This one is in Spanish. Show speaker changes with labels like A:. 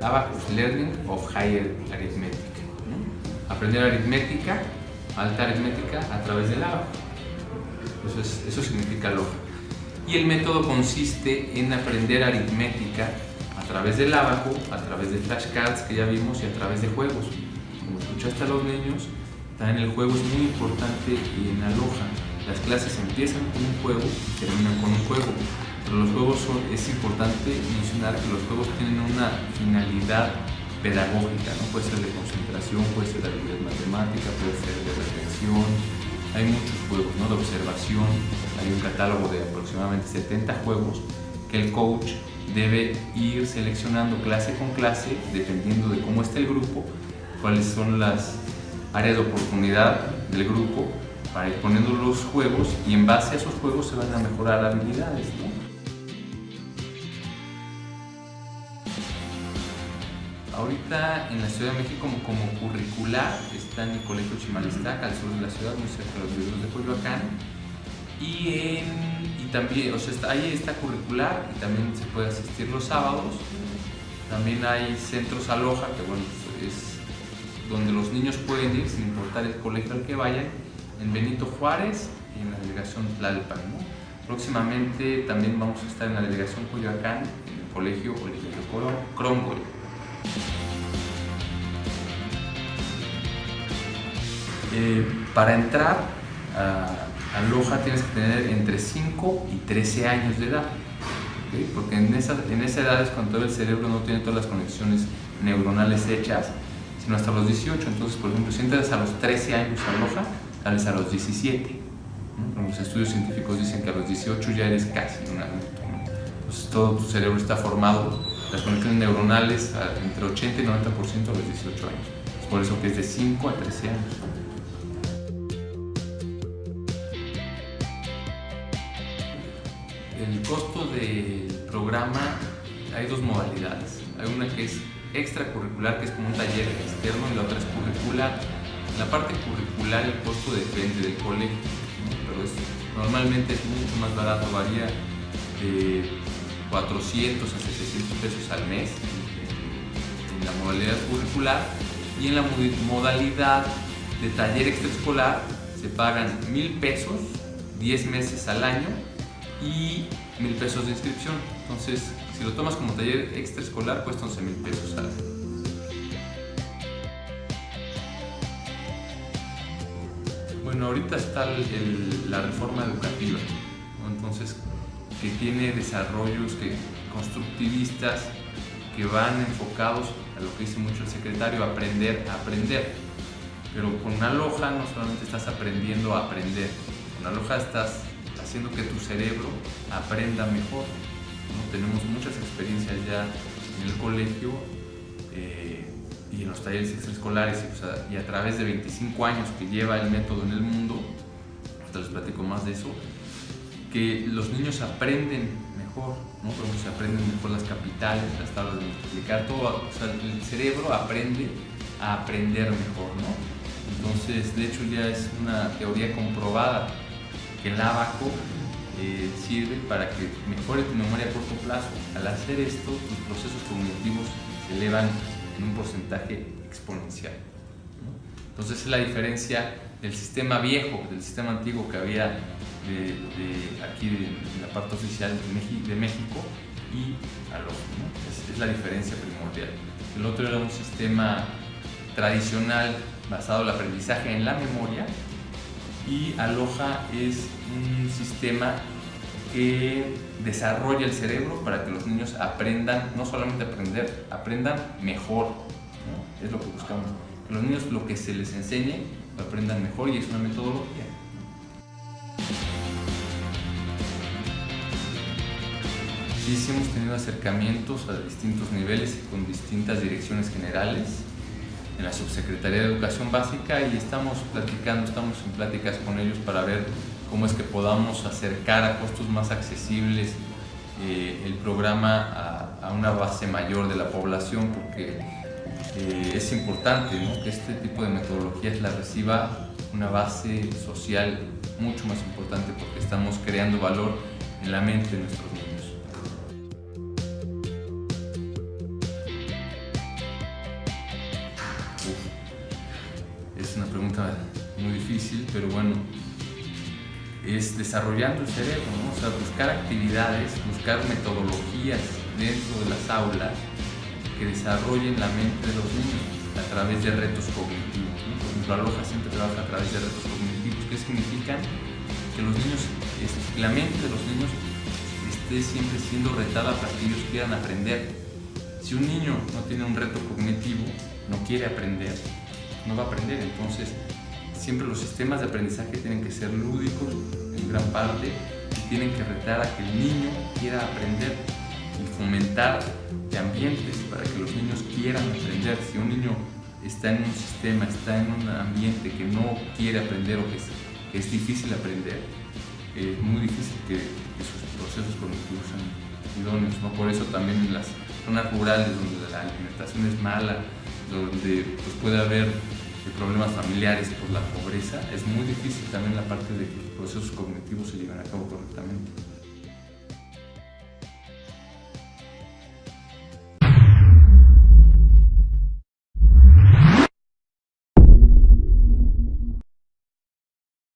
A: Abacus Learning of Higher Arithmetic. Aprender aritmética, alta aritmética a través del abaco. Eso, eso significa loja. Y el método consiste en aprender aritmética a través del abaco, a través de flashcards que ya vimos y a través de juegos. Como escuchaste a los niños, también el juego es muy importante en Aloha. Las clases empiezan con un juego y terminan con un juego los juegos son, es importante mencionar que los juegos tienen una finalidad pedagógica, ¿no? puede ser de concentración, puede ser de habilidad matemática, puede ser de reflexión, hay muchos juegos ¿no? de observación, hay un catálogo de aproximadamente 70 juegos que el coach debe ir seleccionando clase con clase, dependiendo de cómo esté el grupo, cuáles son las áreas de oportunidad del grupo, para ir poniendo los juegos y en base a esos juegos se van a mejorar habilidades. ¿no? Ahorita en la Ciudad de México como, curricular está en el Colegio Chimalistac, al sur de la ciudad, muy cerca de los videos de Coyoacán. Y, también, o sea, ahí está curricular y también se puede asistir los sábados. También hay centros aloja, que bueno, es donde los niños pueden ir sin importar el colegio al que vayan, en Benito Juárez y en la delegación Tlalpan. Próximamente también vamos a estar en la delegación Coyoacán, en el colegio Oliverio Cromwell. Eh, para entrar a, Loja tienes que tener entre 5 y 13 años de edad, porque en esa, en esa edad es cuando el cerebro no tiene todas las conexiones neuronales hechas, sino hasta los 18. Entonces, por ejemplo, si entras a los 13 años a Loja, sales a los 17. Los estudios científicos dicen que a los 18 ya eres casi un adulto. Entonces, todo tu cerebro está formado las conexiones neuronales entre 80 y 90% a los 18 años. Es por eso que es de 5 a 13 años. El costo del programa hay dos modalidades. Hay una que es extracurricular, que es como un taller externo, y la otra es curricular. En la parte curricular el costo depende del colegio, pero normalmente es mucho más barato, varía de 400 a 700 pesos al mes en la modalidad curricular. Y en la modalidad de taller extraescolar se pagan mil pesos 10 meses al año y mil pesos de inscripción. Entonces si lo tomas como taller extraescolar cuesta 11 mil pesos al año. Bueno ahorita está la reforma educativa. Entonces que tiene desarrollos que, constructivistas que van enfocados a lo que dice mucho el secretario, aprender a aprender. Pero con una loja no solamente estás aprendiendo a aprender, con una loja estás haciendo que tu cerebro aprenda mejor. Tenemos muchas experiencias ya en el colegio eh, y en los talleres extraescolares y, a través de 25 años que lleva el método en el mundo, te les platico más de eso, que los niños aprenden mejor, ¿no? se aprenden mejor las capitales, las tablas de multiplicar, todo, o sea, el cerebro aprende a aprender mejor, ¿no? Entonces, de hecho ya es una teoría comprobada que el abaco eh, sirve para que mejore tu memoria a corto plazo. Al hacer esto, tus procesos cognitivos se elevan en un porcentaje exponencial. Entonces es la diferencia del sistema viejo, del sistema antiguo que había aquí de, la parte oficial de, México y Aloha. Es, la diferencia primordial. El otro era un sistema tradicional basado en el aprendizaje en la memoria y Aloha es un sistema que desarrolla el cerebro para que los niños aprendan, no solamente aprender, aprendan mejor. Es lo que buscamos. Los niños lo que se les enseñe lo aprendan mejor y es una metodología. sí, hemos tenido acercamientos a distintos niveles y con distintas direcciones generales en la Subsecretaría de Educación Básica y estamos platicando, estamos en pláticas con ellos para ver cómo es que podamos acercar a costos más accesibles eh, el programa a, una base mayor de la población porque eh, es importante ¿no? que este tipo de metodologías la reciba una base social mucho más importante porque estamos creando valor en la mente de nuestros niños. es una pregunta muy difícil, pero bueno, es desarrollando el cerebro, ¿no? o sea, buscar actividades, buscar metodologías dentro de las aulas que desarrollen la mente de los niños a través de retos cognitivos. Por ejemplo, Aloha siempre trabaja a través de retos cognitivos, que significan que los niños, este, la mente de los niños esté siempre siendo retada para que ellos quieran aprender. Si un niño no tiene un reto cognitivo, no quiere aprender, no va a aprender. Entonces, siempre los sistemas de aprendizaje tienen que ser lúdicos en gran parte y tienen que retar a que el niño quiera aprender y fomentar de ambientes para que los niños quieran aprender. Si un niño está en un sistema, está en un ambiente que no quiere aprender o que es, difícil aprender, es muy difícil que, sus procesos cognitivos sean idóneos. ¿no? Por eso también en las zonas rurales donde la alimentación es mala, donde pues, puede haber problemas familiares por la pobreza, es muy difícil también la parte de que los procesos cognitivos se lleven a cabo correctamente.